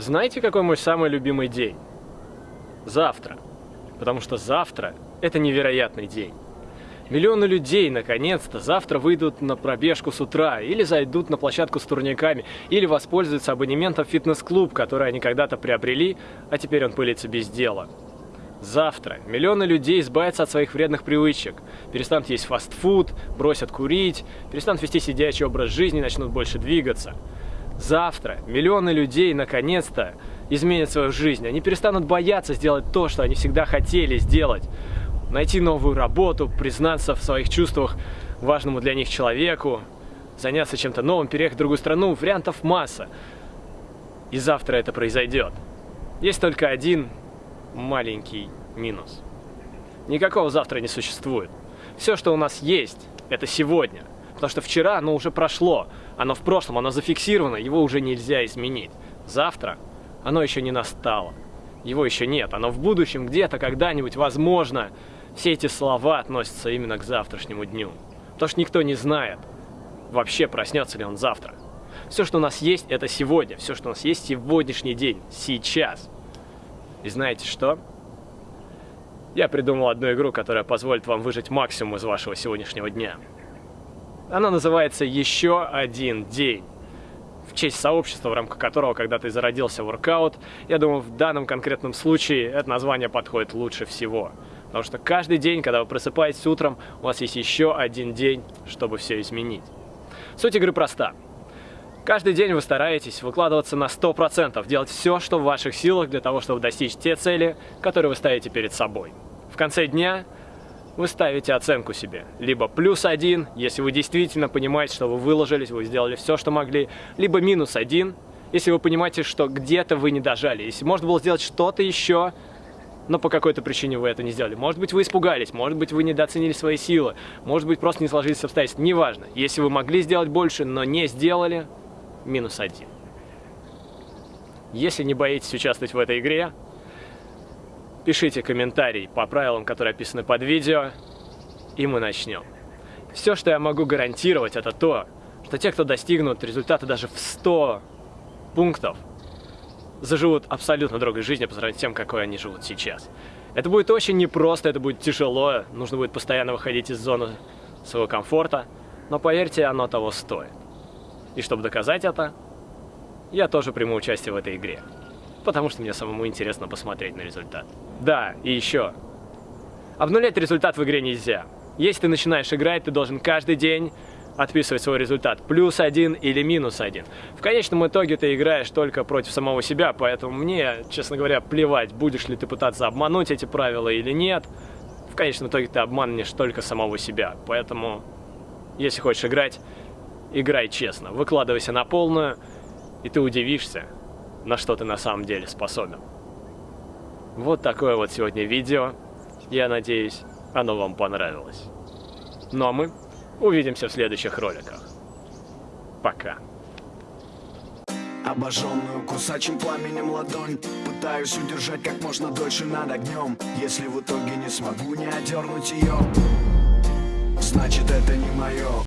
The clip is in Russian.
Знаете, какой мой самый любимый день? Завтра. Потому что завтра – это невероятный день. Миллионы людей, наконец-то, завтра выйдут на пробежку с утра, или зайдут на площадку с турниками, или воспользуются абонементом в фитнес-клуб, который они когда-то приобрели, а теперь он пылится без дела. Завтра миллионы людей избавятся от своих вредных привычек, перестанут есть фастфуд, бросят курить, перестанут вести сидячий образ жизни и начнут больше двигаться. Завтра миллионы людей наконец-то изменят свою жизнь. Они перестанут бояться сделать то, что они всегда хотели сделать. Найти новую работу, признаться в своих чувствах важному для них человеку, заняться чем-то новым, переехать в другую страну. Вариантов масса. И завтра это произойдет. Есть только один маленький минус. Никакого завтра не существует. Все, что у нас есть, это сегодня. Потому что вчера оно уже прошло, оно в прошлом, оно зафиксировано, его уже нельзя изменить. Завтра оно еще не настало, его еще нет, оно в будущем где-то, когда-нибудь, возможно. Все эти слова относятся именно к завтрашнему дню. Потому что никто не знает, вообще проснется ли он завтра. Все, что у нас есть, это сегодня. Все, что у нас есть, сегодняшний день, сейчас. И знаете что? Я придумал одну игру, которая позволит вам выжить максимум из вашего сегодняшнего дня. Она называется «Еще один день». В честь сообщества, в рамках которого когда-то и зародился воркаут, я думаю, в данном конкретном случае это название подходит лучше всего. Потому что каждый день, когда вы просыпаетесь утром, у вас есть еще один день, чтобы все изменить. Суть игры проста. Каждый день вы стараетесь выкладываться на 100%, делать все, что в ваших силах для того, чтобы достичь те цели, которые вы ставите перед собой. В конце дня вы ставите оценку себе. Либо плюс один, если вы действительно понимаете, что вы выложились, вы сделали все, что могли, либо минус один, если вы понимаете, что где-то вы не дожали. Если можно было сделать что-то еще, но по какой-то причине вы это не сделали. Может быть, вы испугались, может быть, вы недооценили свои силы, может быть, просто не сложились обстоятельства, неважно. Если вы могли сделать больше, но не сделали, минус один. Если не боитесь участвовать в этой игре, Пишите комментарий по правилам, которые описаны под видео, и мы начнем. Все, что я могу гарантировать, это то, что те, кто достигнут результата даже в 100 пунктов, заживут абсолютно другой жизнью по сравнению с тем, какой они живут сейчас. Это будет очень непросто, это будет тяжело, нужно будет постоянно выходить из зоны своего комфорта, но поверьте, оно того стоит. И чтобы доказать это, я тоже приму участие в этой игре потому что мне самому интересно посмотреть на результат. Да, и еще. Обнулять результат в игре нельзя. Если ты начинаешь играть, ты должен каждый день отписывать свой результат. Плюс один или минус один. В конечном итоге ты играешь только против самого себя, поэтому мне, честно говоря, плевать, будешь ли ты пытаться обмануть эти правила или нет. В конечном итоге ты обманешь только самого себя. Поэтому, если хочешь играть, играй честно. Выкладывайся на полную, и ты удивишься, на что ты на самом деле способен. Вот такое вот сегодня видео. Я надеюсь, оно вам понравилось. Ну а мы увидимся в следующих роликах. Пока. Обожженную кусачим пламенем ладонь Пытаюсь удержать как можно дольше над огнем Если в итоге не смогу не одернуть ее Значит это не мое